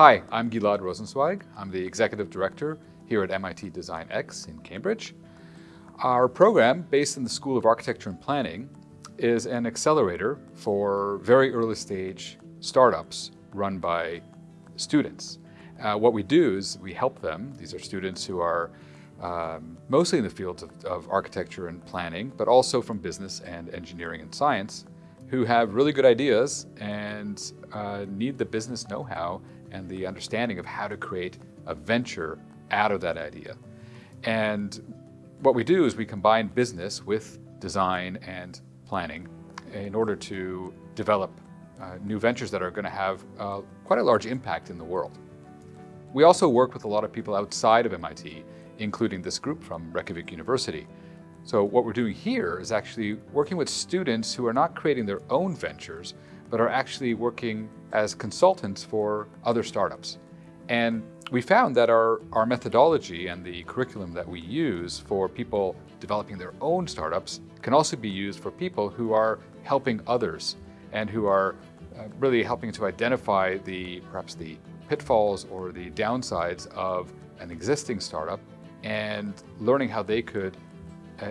Hi, I'm Gilad Rosenzweig. I'm the Executive Director here at MIT Design X in Cambridge. Our program, based in the School of Architecture and Planning, is an accelerator for very early stage startups run by students. Uh, what we do is we help them. These are students who are um, mostly in the fields of, of, architecture and planning, but also from business and engineering and science, who have really good ideas and uh, need the business know-how and the understanding of how to create a venture out of that idea. And what we do is we combine business with design and planning in order to develop uh, new ventures that are going to have uh, quite a large impact in the world. We also work with a lot of people outside of MIT, including this group from Reykjavik University. So what we're doing here is actually working with students who are not creating their own ventures, but are actually working as consultants for other startups. And we found that our, our methodology and the curriculum that we use for people developing their own startups can also be used for people who are helping others and who are uh, really helping to identify the perhaps the pitfalls or the downsides of an existing startup and learning how they could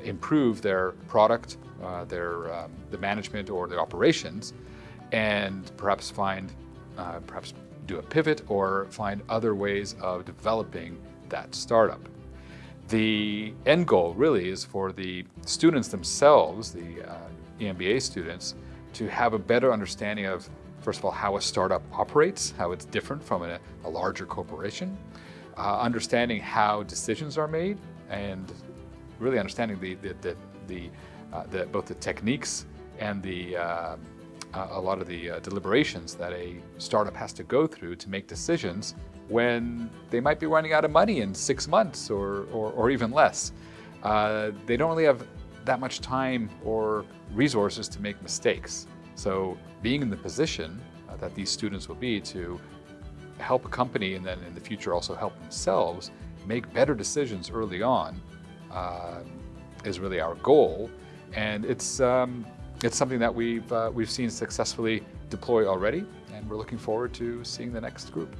improve their product, uh, their um, the management or the operations, and perhaps find, uh, perhaps do a pivot or find other ways of developing that startup. The end goal really is for the students themselves, the uh, EMBA students, to have a better understanding of, first of all, how a startup operates, how it's different from a, a larger corporation, uh, understanding how decisions are made, and really understanding the, the, the, the, uh, the both the techniques and the uh, a lot of the uh, deliberations that a startup has to go through to make decisions when they might be running out of money in six months or, or, or even less. Uh, they don't really have that much time or resources to make mistakes. So being in the position uh, that these students will be to help a company and then in the future also help themselves make better decisions early on uh, is really our goal. And it's, um, it's something that we've, uh, we've seen successfully deploy already, and we're looking forward to seeing the next group.